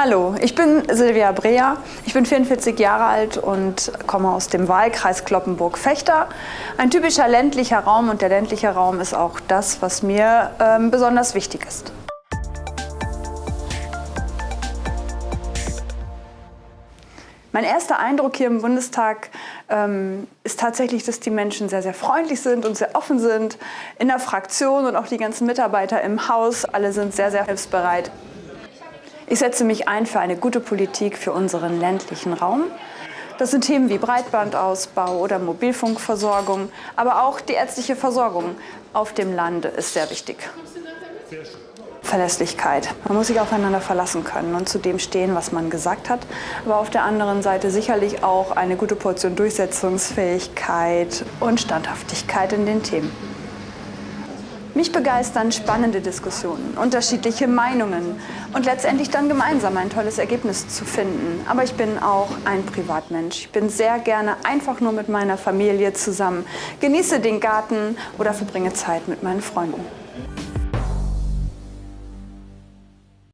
Hallo, ich bin Silvia Brea. Ich bin 44 Jahre alt und komme aus dem Wahlkreis Kloppenburg-Fechter. Ein typischer ländlicher Raum und der ländliche Raum ist auch das, was mir ähm, besonders wichtig ist. Mein erster Eindruck hier im Bundestag ähm, ist tatsächlich, dass die Menschen sehr, sehr freundlich sind und sehr offen sind. In der Fraktion und auch die ganzen Mitarbeiter im Haus, alle sind sehr, sehr hilfsbereit. Ich setze mich ein für eine gute Politik für unseren ländlichen Raum. Das sind Themen wie Breitbandausbau oder Mobilfunkversorgung, aber auch die ärztliche Versorgung auf dem Lande ist sehr wichtig. Verlässlichkeit. Man muss sich aufeinander verlassen können und zu dem stehen, was man gesagt hat. Aber auf der anderen Seite sicherlich auch eine gute Portion Durchsetzungsfähigkeit und Standhaftigkeit in den Themen. Mich begeistern spannende Diskussionen, unterschiedliche Meinungen und letztendlich dann gemeinsam ein tolles Ergebnis zu finden. Aber ich bin auch ein Privatmensch. Ich bin sehr gerne einfach nur mit meiner Familie zusammen, genieße den Garten oder verbringe Zeit mit meinen Freunden.